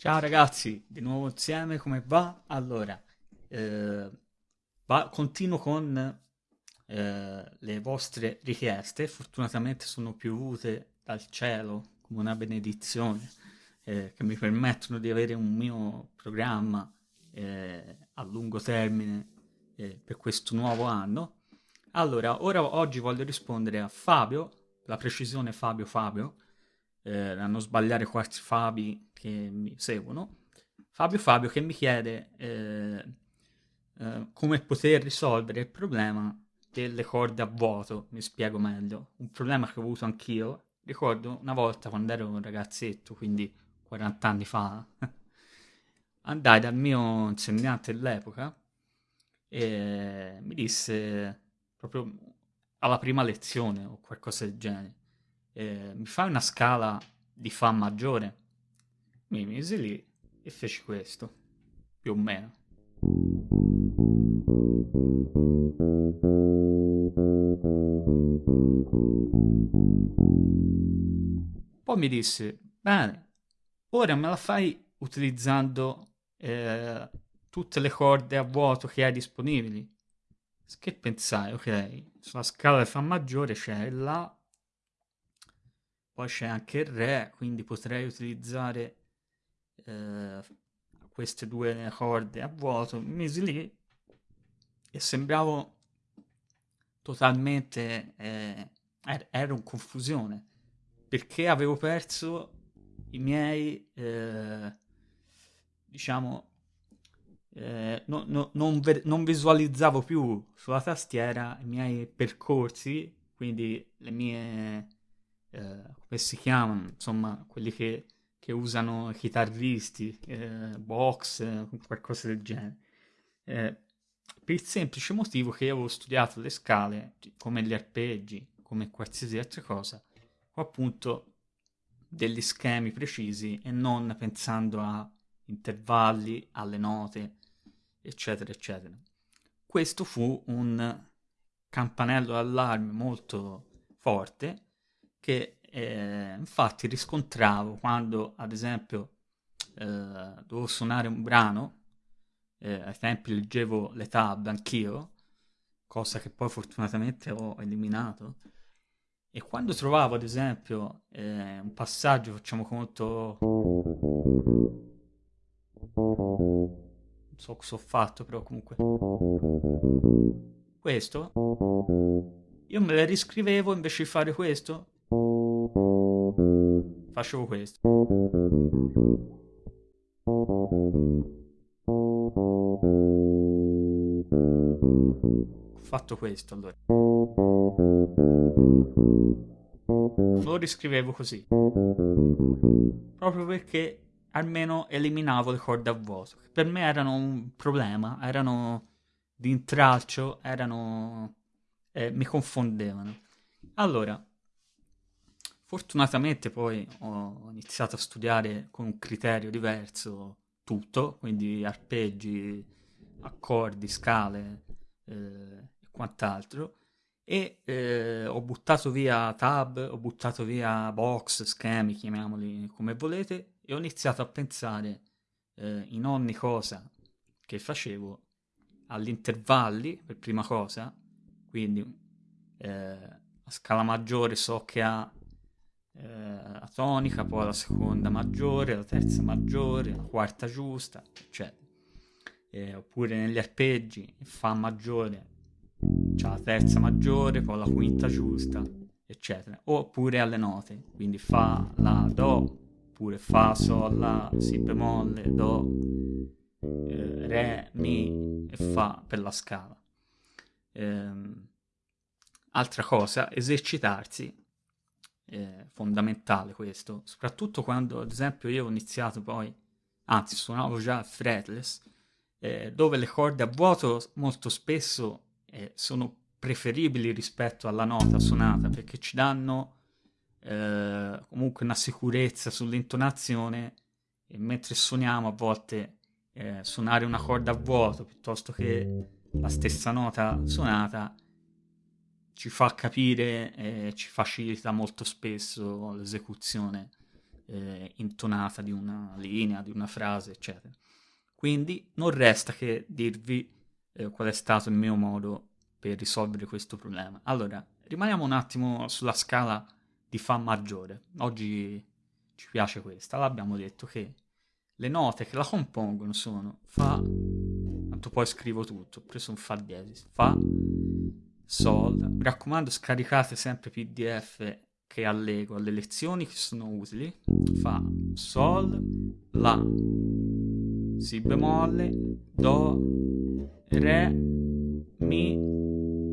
Ciao ragazzi, di nuovo insieme, come va? Allora, eh, va- continuo con eh, le vostre richieste, fortunatamente sono piovute dal cielo come una benedizione, eh, che mi permettono di avere un mio programma eh, a lungo termine eh, per questo nuovo anno. Allora, ora oggi voglio rispondere a Fabio, la precisione Fabio Fabio, eh, a non sbagliare quasi Fabi che mi seguono. Fabio Fabio che mi chiede eh, eh, come poter risolvere il problema delle corde a vuoto, mi spiego meglio. Un problema che ho avuto anch'io. Ricordo una volta quando ero un ragazzetto, quindi 40 anni fa, andai dal mio insegnante dell'epoca e mi disse proprio alla prima lezione o qualcosa del genere, eh, mi fai una scala di Fa maggiore? Mi misi lì e feci questo, più o meno. Poi mi disse, bene, ora me la fai utilizzando eh, tutte le corde a vuoto che hai disponibili. Che pensai, ok, sulla scala di Fa maggiore c'è La, poi c'è anche il Re, quindi potrei utilizzare eh, queste due corde a vuoto. Mi misi lì e sembravo totalmente... Eh, ero in confusione perché avevo perso i miei, eh, diciamo, eh, no, no, non, non, visualizzavo più sulla tastiera i miei percorsi, quindi le mie, eh, come si chiamano, insomma, quelli che, che usano chitarristi, eh, box, qualcosa del genere. Eh, per il semplice motivo che io avevo studiato le scale, come gli arpeggi, come qualsiasi altra cosa, o appunto degli schemi precisi e non pensando a intervalli, alle note, eccetera, eccetera. Questo fu un campanello d'allarme molto forte che eh, infatti riscontravo quando, ad esempio, eh, dovevo suonare un brano, eh, ai tempi leggevo le tab anch'io, cosa che poi fortunatamente ho eliminato, e quando trovavo, ad esempio, eh, un passaggio, facciamo conto so cosa ho fatto, però comunque. Questo. Io me le riscrivevo invece di fare questo. Facevo questo. Ho fatto questo allora. Lo riscrivevo così. Proprio perché almeno eliminavo le corde a vuoto. Per me erano un problema, erano di intralcio, erano... Eh, mi confondevano. Allora, fortunatamente poi ho iniziato a studiare con un criterio diverso tutto, quindi arpeggi, accordi, scale eh, e quant'altro. E eh, ho buttato via tab, ho buttato via box, schemi, chiamiamoli come volete, e ho iniziato a pensare eh, in ogni cosa che facevo agli intervalli per prima cosa, quindi eh, a scala maggiore so che ha eh, la tonica, poi la seconda maggiore, la terza maggiore, la quarta giusta, eccetera. Eh, oppure negli arpeggi, Fa maggiore, c'ha la terza maggiore, poi la quinta giusta, eccetera. Oppure alle note, quindi Fa, La, Do, oppure Fa, Sol, La, Si bemolle, Do, eh, Re, Mi e Fa per la scala. Ehm, altra cosa, esercitarsi, è fondamentale questo, soprattutto quando ad esempio io ho iniziato poi, anzi suonavo già fretless, eh, dove le corde a vuoto molto spesso eh, sono preferibili rispetto alla nota suonata perché ci danno eh, comunque una sicurezza sull'intonazione e mentre suoniamo a volte eh, suonare una corda a vuoto piuttosto che la stessa nota suonata ci fa capire e ci facilita molto spesso l'esecuzione eh, intonata di una linea, di una frase, eccetera. Quindi non resta che dirvi eh, qual è stato il mio modo per risolvere questo problema. Allora, rimaniamo un attimo sulla scala di Fa maggiore. Oggi ci piace questa. L'abbiamo detto che le note che la compongono sono Fa, tanto poi scrivo tutto, ho preso un Fa diesis, Fa, Sol. Mi raccomando, scaricate sempre PDF che allego alle lezioni che sono utili. Fa, Sol, La, Si bemolle, Do, Re, Mi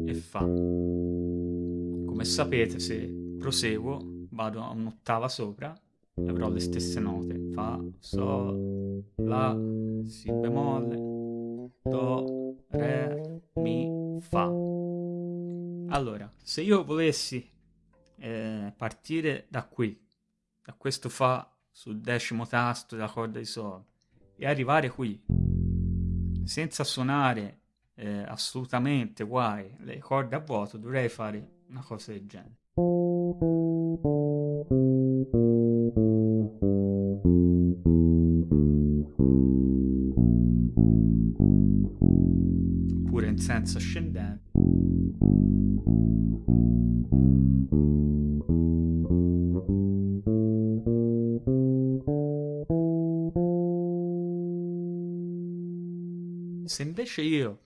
e Fa. Come sapete, se proseguo, vado a un'ottava sopra e avrò le stesse note. Fa, Sol, La, Si bemolle, Do, Re, Mi, Fa. Allora, se io volessi eh, partire da qui, da questo Fa sul decimo tasto della corda di Sol e arrivare qui, senza suonare eh, assolutamente guai le corde a vuoto, dovrei fare una cosa del genere. Oppure in senso ascendente. Se invece io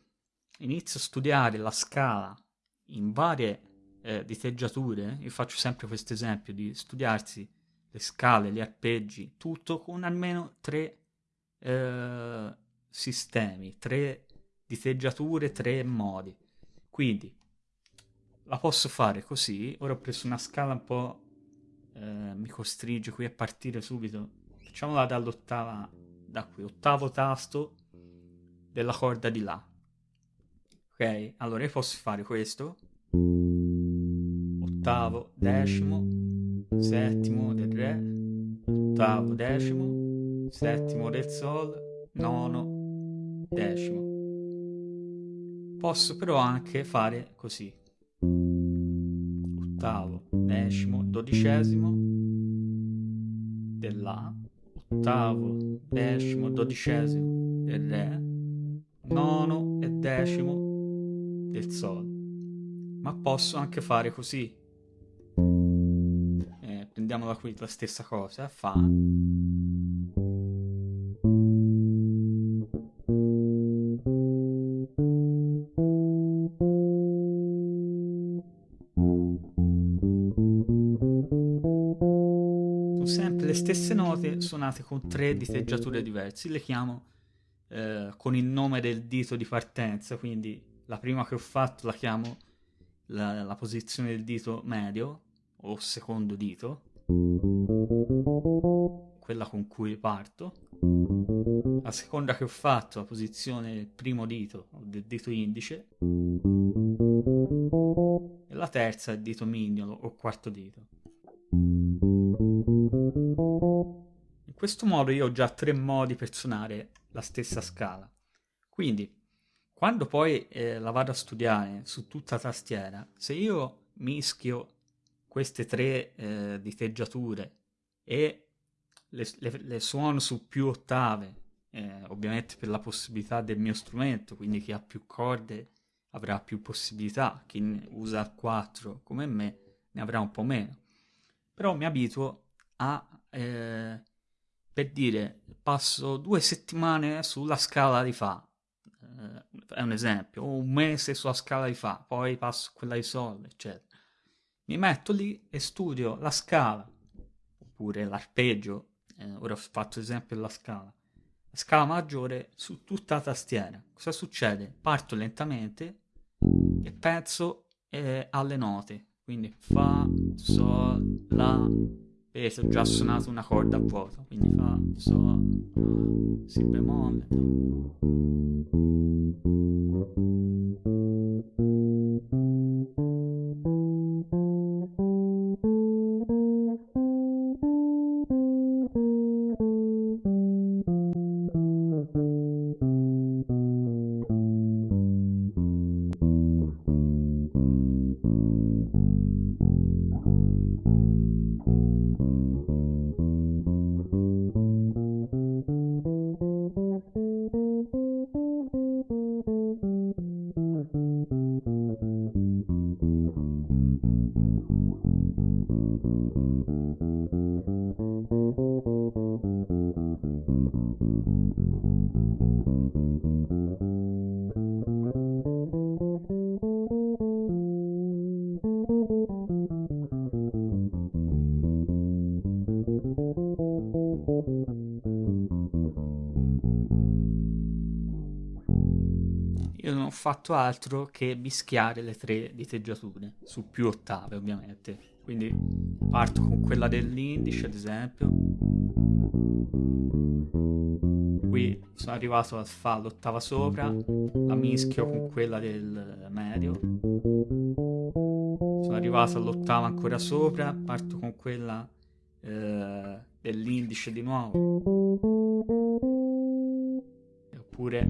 inizio a studiare la scala in varie eh, diteggiature, io faccio sempre questo esempio di studiarsi le scale, gli arpeggi, tutto con almeno tre eh, sistemi, tre diteggiature, tre modi. Quindi la posso fare così, ora ho preso una scala un po', eh, mi costringe qui a partire subito, facciamola dall'ottava, da qui, ottavo tasto della corda di La. Ok? Allora io posso fare questo, ottavo, decimo, settimo del Re, ottavo, decimo, settimo del Sol, nono, decimo. Posso però anche fare così. Ottavo, decimo, dodicesimo dell'A, ottavo, decimo, dodicesimo del Re, nono e decimo del Sol. Ma posso anche fare così. Eh, prendiamola qui, la stessa cosa, Fa. Note suonate con tre diteggiature diverse. Le chiamo eh, con il nome del dito di partenza, quindi la prima che ho fatto la chiamo la, la posizione del dito medio o secondo dito, quella con cui parto. La seconda che ho fatto, la posizione del primo dito o del dito indice. E la terza, il dito mignolo o quarto dito. Questo modo io ho già tre modi per suonare la stessa scala. Quindi, quando poi eh, la vado a studiare su tutta la tastiera, se io mischio queste tre eh, diteggiature e le, le, le, suono su più ottave, eh, ovviamente per la possibilità del mio strumento, quindi chi ha più corde avrà più possibilità, chi usa il 4 come me ne avrà un po' meno. Però mi abituo a eh, per dire, passo due settimane sulla scala di Fa, eh, è un esempio, o un mese sulla scala di Fa, poi passo quella di Sol, eccetera. Mi metto lì e studio la scala, oppure l'arpeggio, eh, ora ho fatto esempio della scala, la scala maggiore su tutta la tastiera. Cosa succede? Parto lentamente e penso eh, alle note, quindi Fa, Sol, La, vedete ho già suonato una corda a vuoto quindi fa sol si bemolle fatto altro che mischiare le tre diteggiature, su più ottave ovviamente. Quindi parto con quella dell'indice ad esempio. Qui sono arrivato a fare l'ottava sopra, la mischio con quella del medio. Sono arrivato all'ottava ancora sopra, parto con quella eh, dell'indice di nuovo. Oppure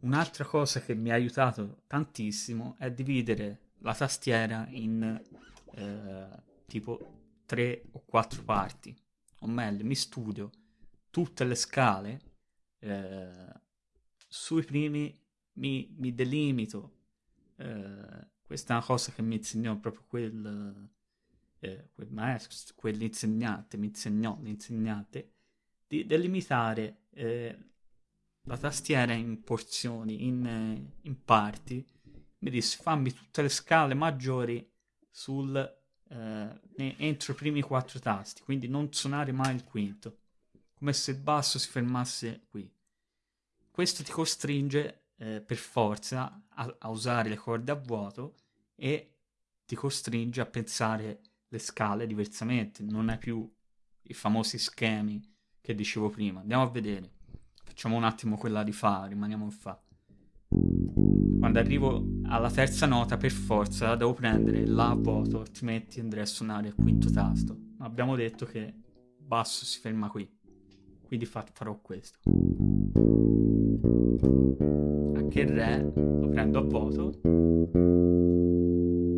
Un'altra cosa che mi ha aiutato tantissimo è dividere la tastiera in eh, tipo tre o quattro parti, o meglio, mi studio tutte le scale, eh, sui primi mi, mi delimito, eh, questa è una cosa che mi insegnò proprio quel, eh, quel maestro, quell'insegnante, mi insegnò l'insegnante, di delimitare eh, la tastiera in porzioni, in, in parti, mi disse fammi tutte le scale maggiori sul, eh, entro i primi quattro tasti, quindi non suonare mai il quinto, come se il basso si fermasse qui. Questo ti costringe eh, per forza a, a usare le corde a vuoto e ti costringe a pensare le scale diversamente, non hai più i famosi schemi che dicevo prima. Andiamo a vedere. Facciamo un attimo quella di Fa, rimaniamo in Fa. Quando arrivo alla terza nota, per forza, devo prendere La a vuoto, altrimenti andrei a suonare il quinto tasto. Ma abbiamo detto che basso si ferma qui. Quindi fa farò questo. Anche il Re lo prendo a vuoto.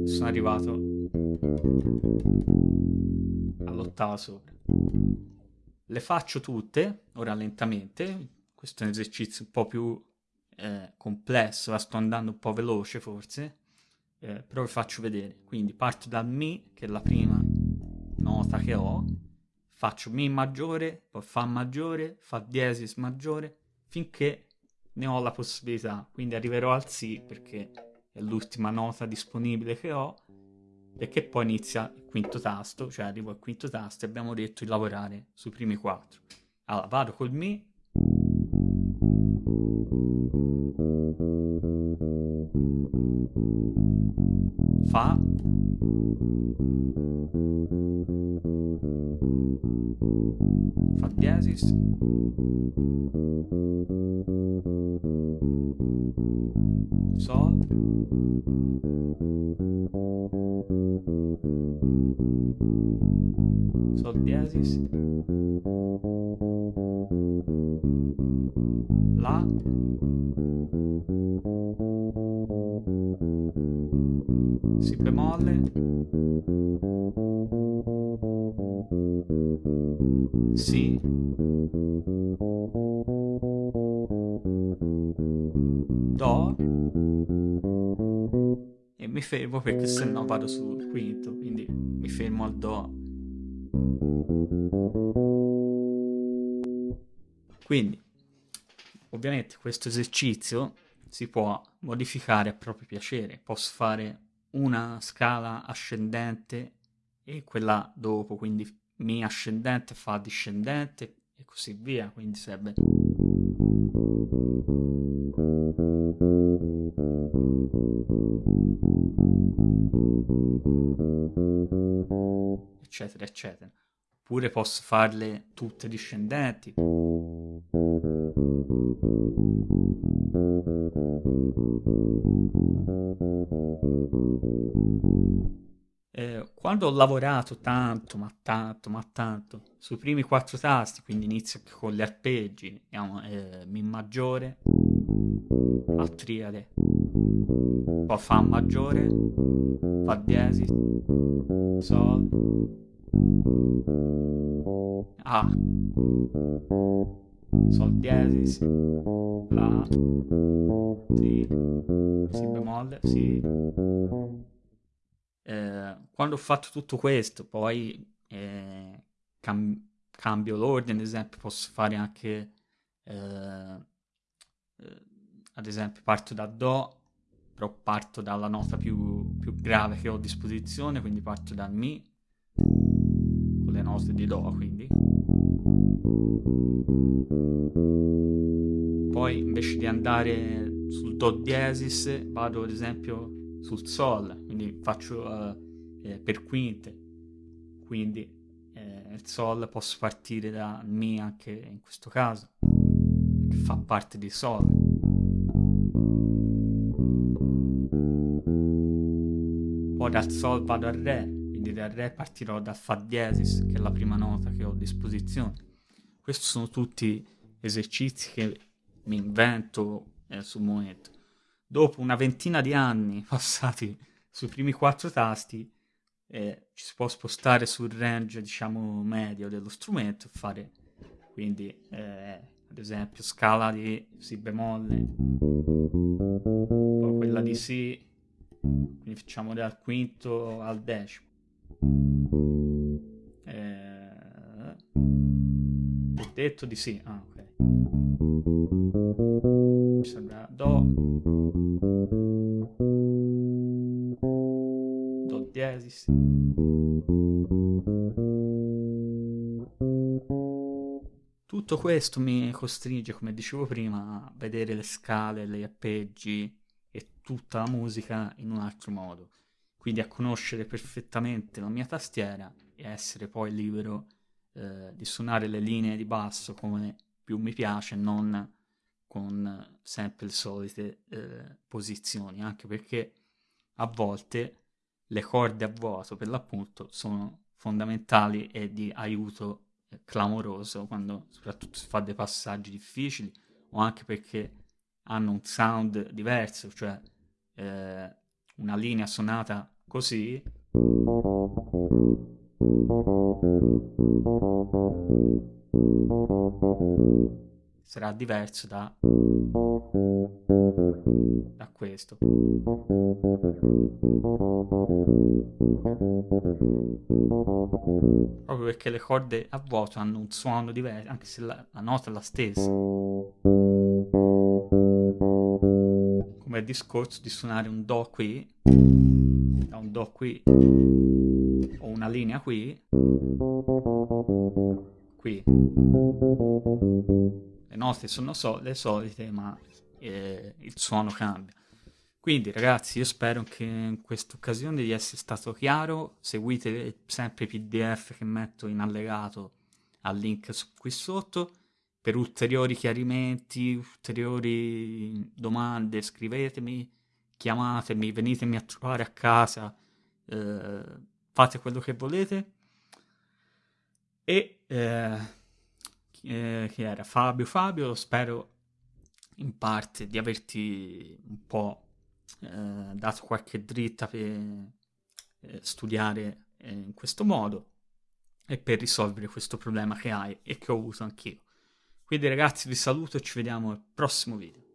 Sono arrivato all'ottava sopra. Le faccio tutte, ora lentamente, questo è un esercizio un po' più eh, complesso, sto andando un po' veloce forse, eh, però vi faccio vedere. Quindi parto dal Mi, che è la prima nota che ho, faccio Mi maggiore, poi Fa maggiore, Fa diesis maggiore, finché ne ho la possibilità. Quindi arriverò al Si, perché è l'ultima nota disponibile che ho, e che poi inizia il quinto tasto, cioè arrivo al quinto tasto e abbiamo detto di lavorare sui primi quattro. Allora, vado col Mi, Fa. Fa diesis. Sol. Sol diesis. La. Si bemolle. Si. Do. E mi fermo perché se no vado sul quinto, quindi mi fermo al Do. Quindi, ovviamente questo esercizio si può modificare a proprio piacere. Posso fare una scala ascendente e quella dopo, quindi Mi ascendente fa discendente e così via, quindi sarebbe... eccetera eccetera. Oppure posso farle tutte discendenti. Eh, quando ho lavorato tanto, ma tanto, ma tanto, sui primi quattro tasti, quindi inizio con gli arpeggi, diciamo, eh, Mi maggiore, La triade, poi Fa maggiore, Fa diesis, Sol, A, Sol diesis, La, Sol, sì. Eh, quando ho fatto tutto questo, poi eh, cam- cambio l'ordine, ad esempio posso fare anche, eh, eh, ad esempio parto da Do, però parto dalla nota più, più grave che ho a disposizione, quindi parto dal Mi, con le note di Do, quindi. Poi invece di andare sul Do diesis vado ad esempio sul Sol, quindi faccio uh, eh, per quinte, quindi eh, il Sol posso partire da Mi anche in questo caso, che fa parte di Sol. Poi dal Sol vado al Re, quindi dal Re partirò dal Fa diesis, che è la prima nota che ho a disposizione. Questi sono tutti esercizi che mi invento eh, sul momento. Dopo una ventina di anni passati sui primi quattro tasti, eh, ci si può spostare sul range, diciamo, medio dello strumento e fare, quindi, eh, ad esempio, scala di Si bemolle, poi quella di Si, quindi facciamo dal quinto al decimo. Eh, ho detto di sì, ah ok. Mi sembra Do. Do diesis tutto questo mi costringe come dicevo prima a vedere le scale, gli arpeggi e tutta la musica in un altro modo. Quindi a conoscere perfettamente la mia tastiera e essere poi libero eh, di suonare le linee di basso come più mi piace, non con sempre le solite eh, posizioni, anche perché a volte le corde a vuoto per l'appunto sono fondamentali e di aiuto clamoroso quando soprattutto si fa dei passaggi difficili o anche perché hanno un sound diverso, cioè eh, una linea suonata così sarà diverso da, da questo. Proprio perché le corde a vuoto hanno un suono diverso, anche se la, la nota è la stessa. Come il discorso di suonare un Do qui, da un Do qui, o una linea qui, qui le note sono so- le solite, ma eh, il suono cambia. Quindi ragazzi, io spero che in questa occasione di essere stato chiaro, seguite sempre i PDF che metto in allegato al link qui sotto. Per ulteriori chiarimenti, ulteriori domande, scrivetemi, chiamatemi, venitemi a trovare a casa, eh, fate quello che volete. E eh, eh, che era Fabio. Fabio, spero in parte di averti un po' eh, dato qualche dritta per eh, studiare eh, in questo modo e per risolvere questo problema che hai e che ho avuto anch'io. Quindi ragazzi vi saluto e ci vediamo al prossimo video.